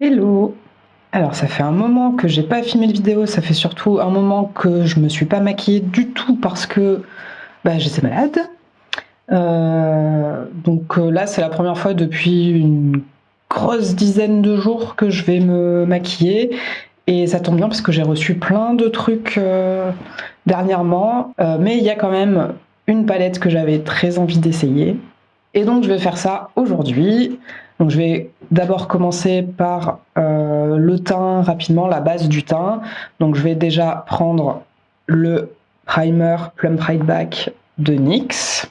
Hello Alors ça fait un moment que j'ai pas filmé de vidéo, ça fait surtout un moment que je me suis pas maquillée du tout parce que bah, j'étais malade. Euh, donc euh, là c'est la première fois depuis une grosse dizaine de jours que je vais me maquiller et ça tombe bien parce que j'ai reçu plein de trucs euh, dernièrement, mais il y a quand même une palette que j'avais très envie d'essayer et donc je vais faire ça aujourd'hui. Donc je vais d'abord commencer par euh, le teint rapidement, la base du teint. Donc je vais déjà prendre le primer Plum Pride Back de NYX.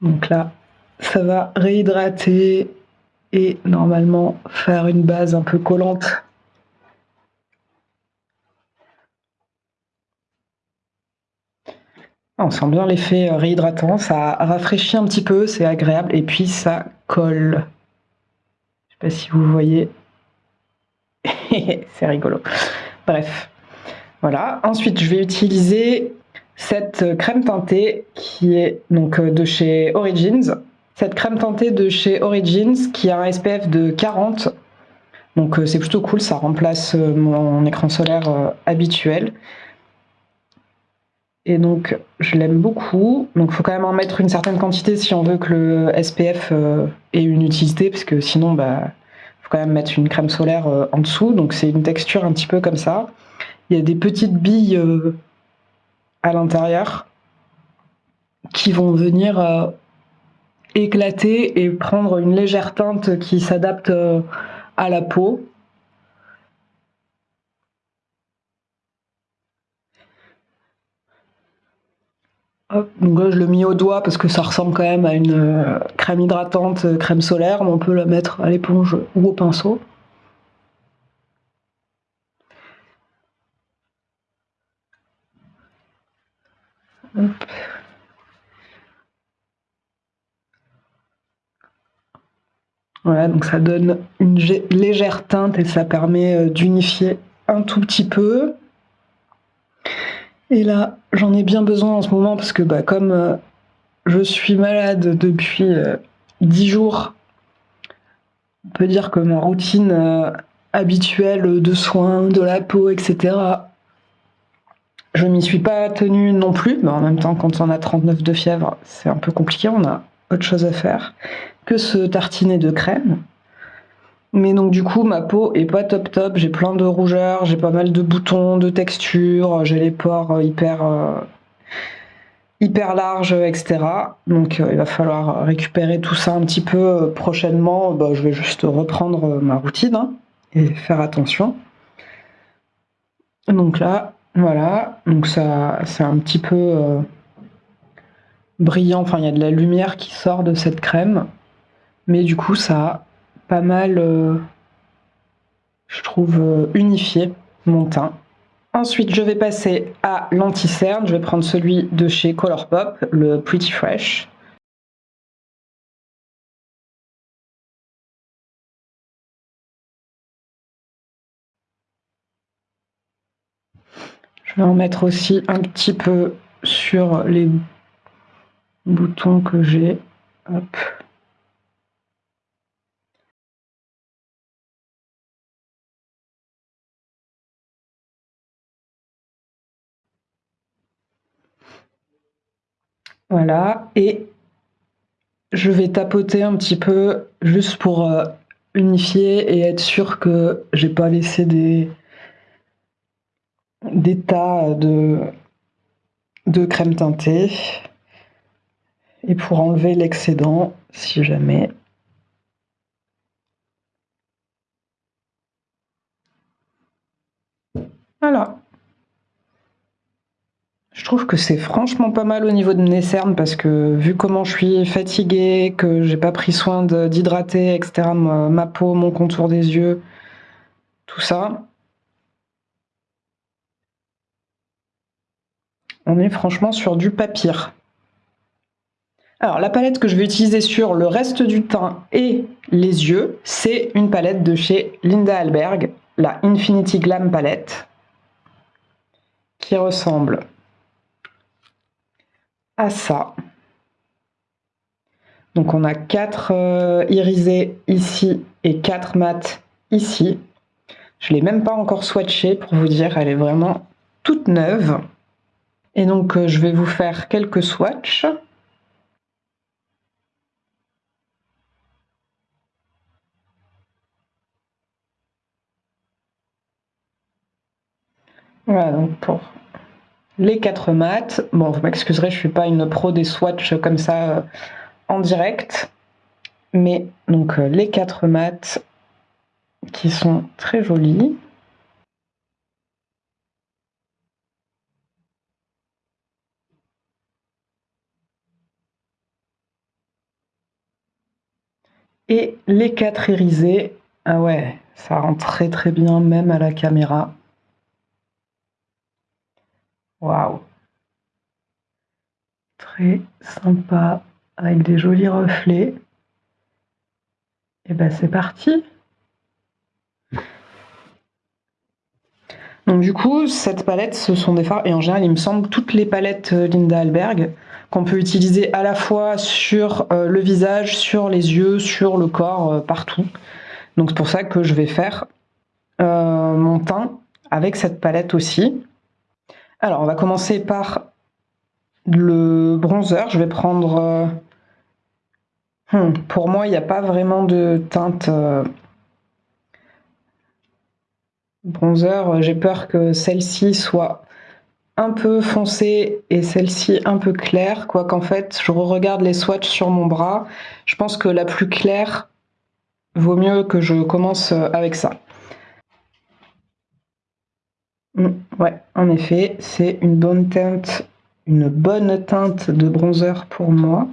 Donc là, ça va réhydrater et normalement faire une base un peu collante On sent bien l'effet euh, réhydratant, ça rafraîchit un petit peu, c'est agréable, et puis ça colle. Je sais pas si vous voyez. c'est rigolo. Bref, voilà. Ensuite, je vais utiliser cette crème teintée qui est donc euh, de chez Origins. Cette crème teintée de chez Origins qui a un SPF de 40. Donc euh, c'est plutôt cool, ça remplace mon écran solaire habituel. Et donc, je l'aime beaucoup. Donc, il faut quand même en mettre une certaine quantité si on veut que le SPF euh, ait une utilité, parce que sinon, bah, faut quand même mettre une crème solaire euh, en dessous. Donc, c'est une texture un petit peu comme ça. Il y a des petites billes euh, à l'intérieur qui vont venir éclater et prendre une légère teinte qui s'adapte à la peau. Donc là, je le mis au doigt parce que ça ressemble quand même à une euh, crème hydratante, euh, crème solaire, mais on peut la mettre à l'éponge ou au pinceau. Voilà, donc ça donne une légère teinte et ça permet euh, d'unifier un tout petit peu. Et là, j'en ai bien besoin en ce moment parce que bah, comme euh, je suis malade depuis euh, dix 10 jours, on peut dire que ma routine euh, habituelle de soins de la peau, etc., je m'y suis pas tenue non plus, mais en même temps, quand on a 39 de fièvre, c'est un peu compliqué, on a autre chose à faire que se tartiner de crème. Mais donc du coup, ma peau est pas top top, j'ai plein de rougeurs, j'ai pas mal de boutons, de textures, j'ai les pores euh, hyper euh, hyper larges, etc. Donc euh, il va falloir récupérer tout ça un petit peu prochainement. Bah, je vais juste reprendre ma routine hein, et faire attention. Donc là, voilà, donc ça c'est un petit peu brillant, enfin il y a de la lumière qui sort de cette crème, mais du coup ça pas mal, euh, je trouve, euh, unifié mon teint. Ensuite, je vais passer à l'anti-cerne. Je vais prendre celui de chez Colourpop, le Pretty Fresh. Je vais en mettre aussi un petit peu sur les boutons que j'ai. Voilà, et je vais tapoter un petit peu juste pour euh, unifier et être sûr que j'ai pas laissé des, des tas de, de crème teintée et pour enlever l'excédent si jamais. Voilà. Trouve que c'est franchement pas mal au niveau de mes cernes parce que vu comment je suis fatiguée, que j'ai pas pris soin d'hydrater, etc., ma, peau, mon contour des yeux, tout ça, on est franchement sur du papier. Alors la palette que je vais utiliser sur le reste du teint et les yeux, c'est une palette de chez Linda Alberg, la Infinity Glam Palette, qui ressemble à ça. Donc on a 4 euh, irisés ici et 4 mat ici. Je l'ai même pas encore swatché pour vous dire, elle est vraiment toute neuve. Et donc euh, je vais vous faire quelques swatchs. Voilà, donc pour les quatre mats. Bon, vous m'excuserez, je suis pas une pro des swatchs comme ça euh, en direct. Mais donc euh, les quatre mats qui sont très jolis. Et les quatre irisés, ah ouais, ça rend très très bien même à la caméra. Waouh Très sympa, avec des jolis reflets. Et ben c'est parti Donc du coup, cette palette, ce sont des fards, et en général, il me semble, toutes les palettes euh, Linda Alberg, qu'on peut utiliser à la fois sur euh, le visage, sur les yeux, sur le corps, euh, partout. Donc c'est pour ça que je vais faire mon teint avec cette palette aussi. Alors, on va commencer par le bronzer. Je vais prendre... Euh, hmm, pour moi, il n'y a pas vraiment de teinte euh, bronzer. J'ai peur que celle-ci soit un peu foncée et celle-ci un peu claire. Quoiqu'en fait, je regarde les swatchs sur mon bras. Je pense que la plus claire vaut mieux que je commence avec ça. Mm, ouais, en effet, c'est une bonne teinte, une bonne teinte de bronzer pour moi.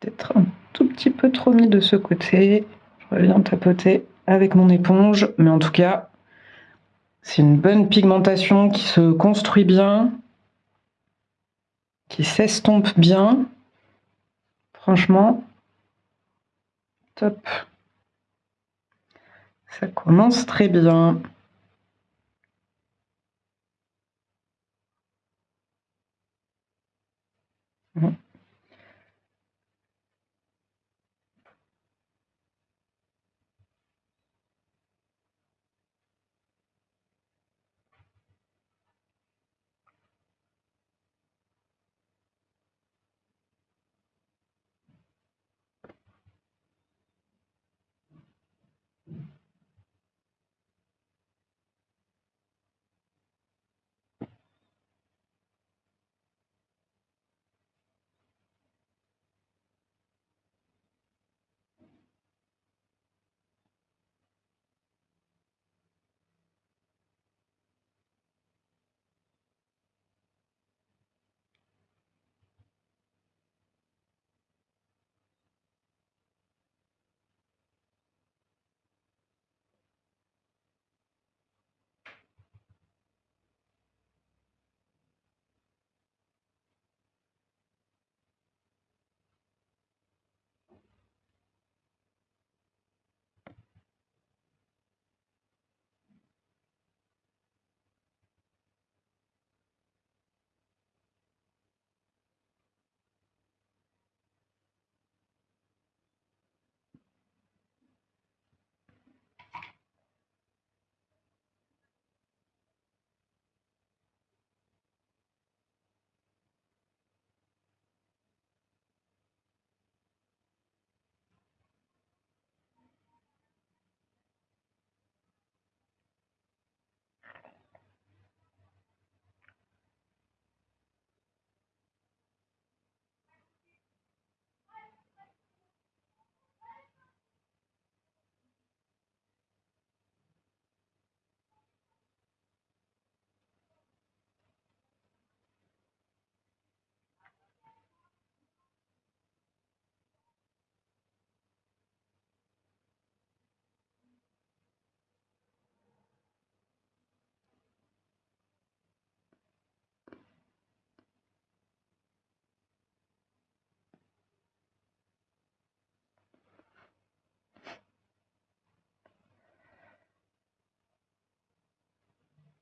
peut-être un tout petit peu trop mis de ce côté. Je reviens tapoter avec mon éponge, mais en tout cas, c'est une bonne pigmentation qui se construit bien, qui s'estompe bien. Franchement, top. Ça commence très bien.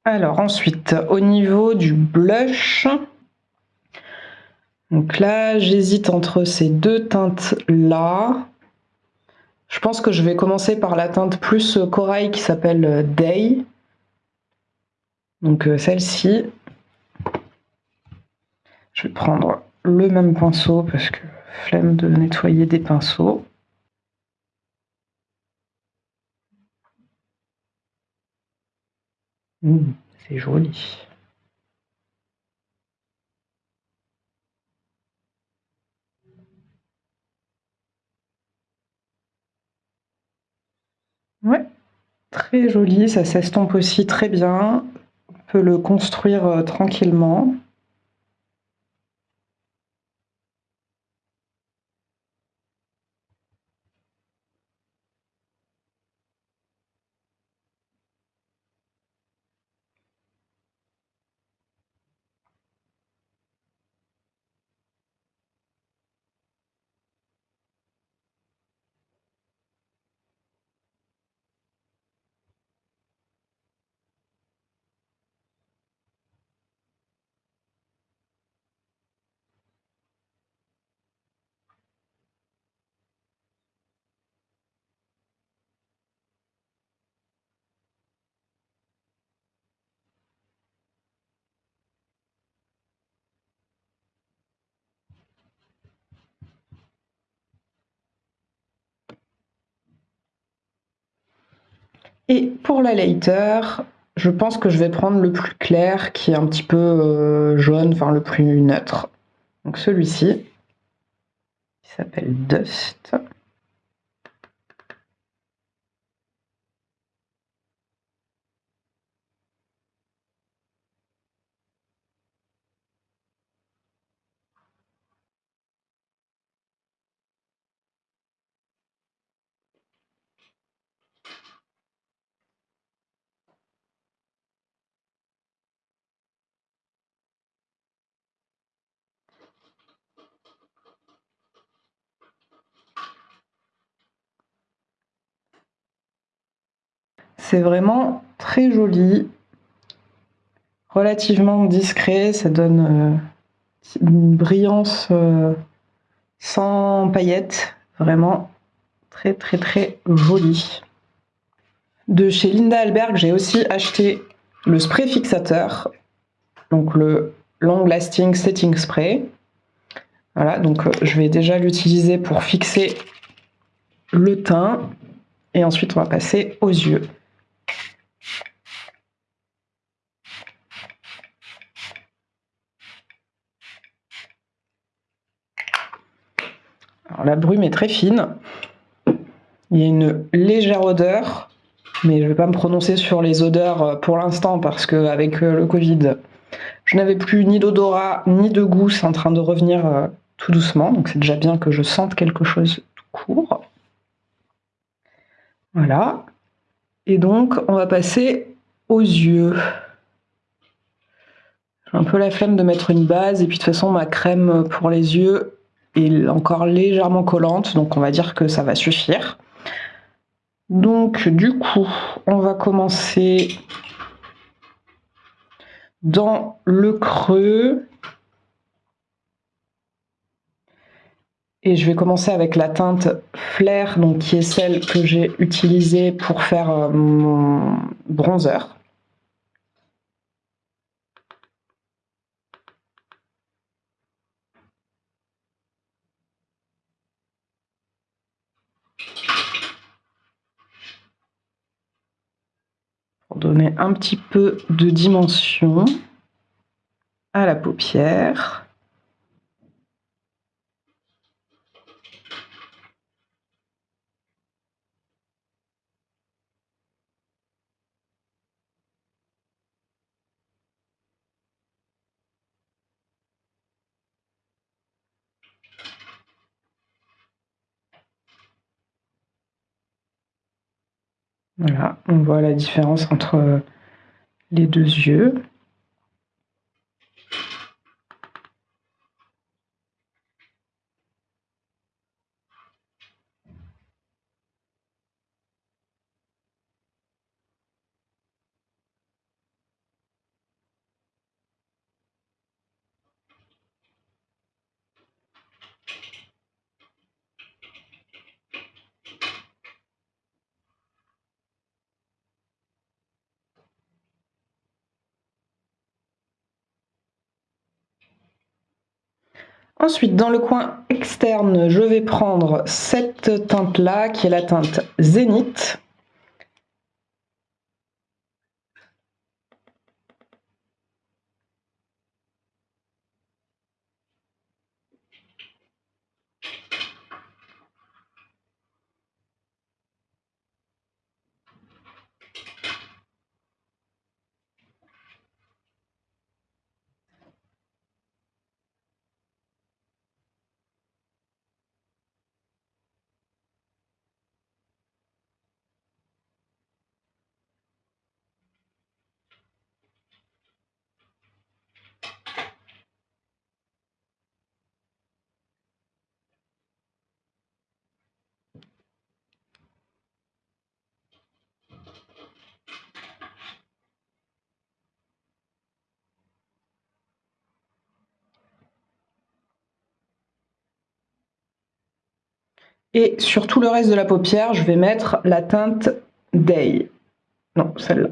Alors ensuite, au niveau du blush, donc là, j'hésite entre ces deux teintes-là. Je pense que je vais commencer par la teinte plus corail qui s'appelle Day. Donc euh, celle-ci. Je vais prendre le même pinceau parce que flemme de nettoyer des pinceaux. Mmh, c'est joli. Ouais, très joli, ça s'estompe aussi très bien. On peut le construire euh, tranquillement. Et pour la later, je pense que je vais prendre le plus clair, qui est un petit peu euh, jaune, enfin le plus neutre. Donc celui-ci, qui s'appelle Dust. C'est vraiment très joli, relativement discret, ça donne euh, une brillance euh, sans paillettes, vraiment très très très joli. De chez Linda Alberg, j'ai aussi acheté le spray fixateur, donc le Long Lasting Setting Spray. Voilà, donc euh, je vais déjà l'utiliser pour fixer le teint et ensuite on va passer aux yeux. La brume est très fine. Il y a une légère odeur, mais je ne vais pas me prononcer sur les odeurs euh, pour l'instant parce qu'avec euh, le Covid, je n'avais plus ni d'odorat ni de goût. C'est en train de revenir euh, tout doucement, donc c'est déjà bien que je sente quelque chose tout court. Voilà. Et donc, on va passer aux yeux. J'ai un peu la flemme de mettre une base, et puis de toute façon, ma crème pour les yeux, encore légèrement collante, donc on va dire que ça va suffire. Donc du coup, on va commencer dans le creux. Et je vais commencer avec la teinte Flair, donc qui est celle que j'ai utilisée pour faire euh, mon bronzer. Donner un petit peu de dimension à la paupière. Voilà, on voit la différence entre euh, les deux yeux. Ensuite, dans le coin externe, je vais prendre cette teinte-là, qui est la teinte Zénith. Et sur tout le reste de la paupière, je vais mettre la teinte Day. Non, celle-là.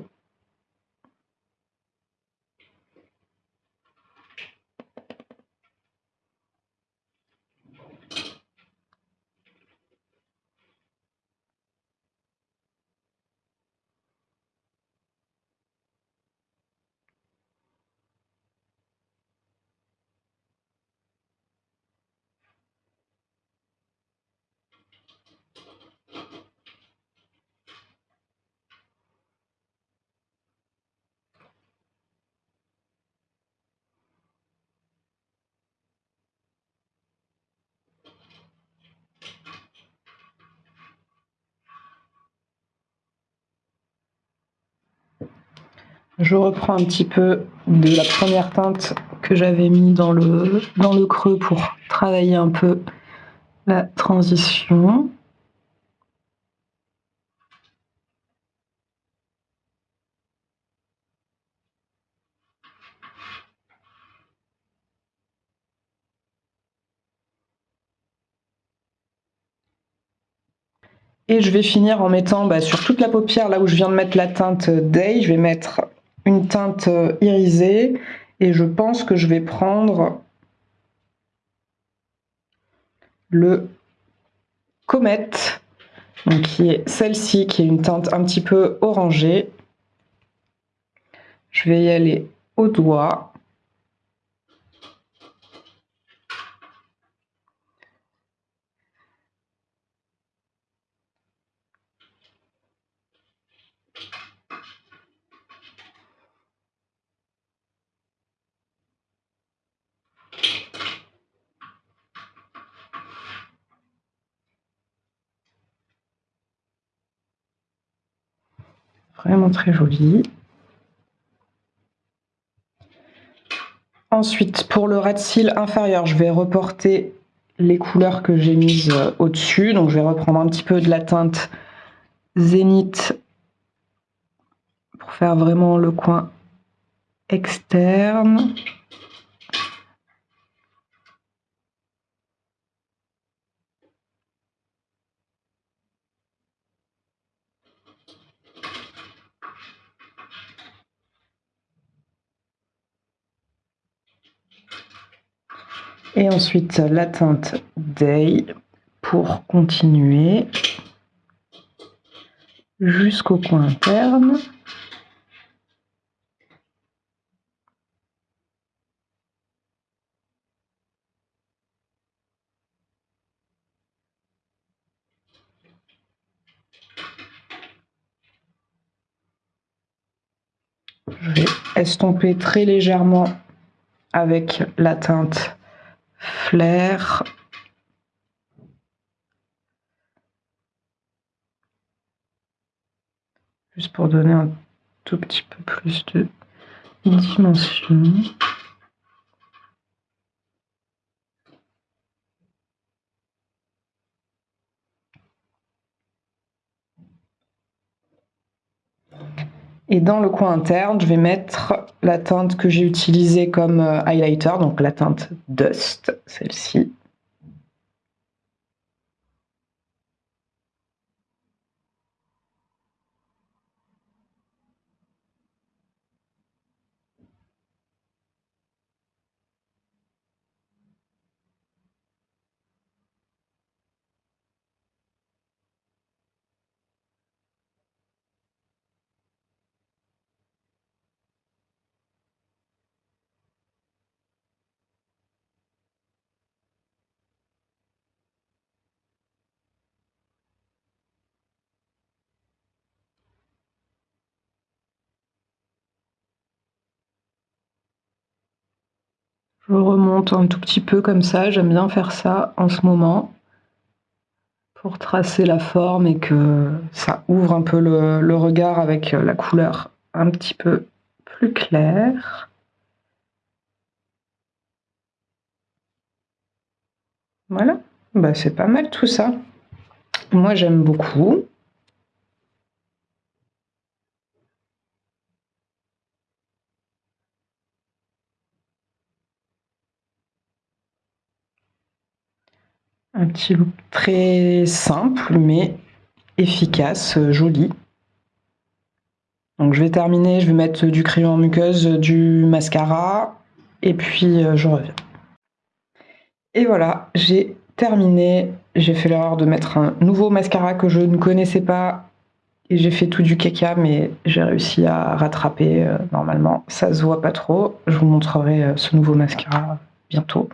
Je reprends un petit peu de la première teinte que j'avais mis dans le, creux pour travailler un peu la transition. Et je vais finir en mettant bah, sur toute la paupière, là où je viens de mettre la teinte Day, je vais mettre une teinte euh, irisée et je pense que je vais prendre le Comet, donc qui est celle-ci, qui est une teinte un petit peu orangée. Je vais y aller au doigt. Vraiment très joli. Ensuite, pour le ras de cils inférieur, je vais reporter les couleurs que j'ai mises euh, au-dessus. Donc, je vais reprendre un petit peu de la teinte Zénith pour faire vraiment le coin externe. Et ensuite la teinte Day pour continuer jusqu'au coin interne. Je vais estomper très légèrement avec la teinte flair. Juste pour donner un tout petit peu plus de dimension. Et dans le coin interne, je vais mettre la teinte que j'ai utilisée comme euh, highlighter, donc la teinte Dust, celle-ci. Je remonte un tout petit peu comme ça, j'aime bien faire ça en ce moment pour tracer la forme et que ça ouvre un peu le, regard avec la couleur un petit peu plus claire. Voilà, bah, c'est pas mal tout ça. Moi j'aime beaucoup. Un petit look très simple, mais efficace, joli. Donc je vais terminer, je vais mettre du crayon en muqueuse, du mascara, et puis euh, je reviens. Et voilà, j'ai terminé. J'ai fait l'erreur de mettre un nouveau mascara que je ne connaissais pas. Et j'ai fait tout du caca, mais j'ai réussi à rattraper euh, normalement. Ça se voit pas trop. Je vous montrerai euh, ce nouveau mascara bientôt.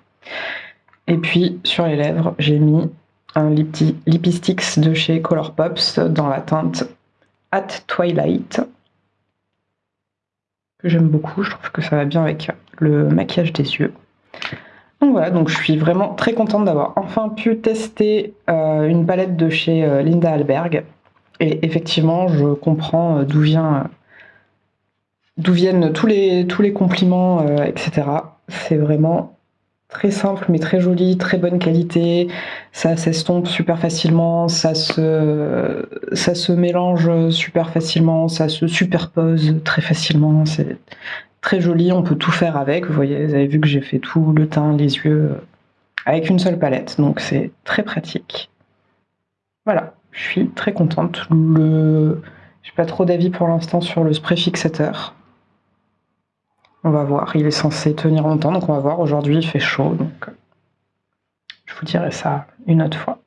Et puis sur les lèvres, j'ai mis un Lipistix de chez Colourpops dans la teinte At Twilight. Que j'aime beaucoup, je trouve que ça va bien avec le maquillage des yeux. Donc voilà, donc je suis vraiment très contente d'avoir enfin pu tester euh, une palette de chez euh, Linda Alberg. Et effectivement, je comprends euh, d'où viennent tous les compliments, etc. C'est vraiment très simple mais très joli, très bonne qualité, ça s'estompe super facilement, ça se, mélange super facilement, ça se superpose très facilement, c'est très joli, on peut tout faire avec, vous voyez, vous avez vu que j'ai fait tout le teint, les yeux, avec une seule palette, donc c'est très pratique. Voilà, je suis très contente. Le... J'ai pas trop d'avis pour l'instant sur le spray fixateur. On va voir, il est censé tenir longtemps, donc on va voir. Aujourd'hui, il fait chaud, donc je vous dirai ça une autre fois.